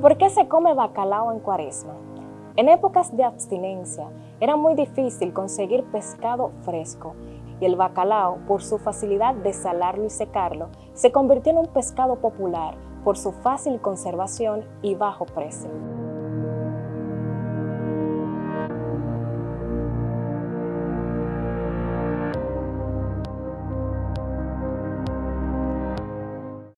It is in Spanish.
por qué se come bacalao en cuaresma? En épocas de abstinencia era muy difícil conseguir pescado fresco y el bacalao, por su facilidad de salarlo y secarlo, se convirtió en un pescado popular por su fácil conservación y bajo precio.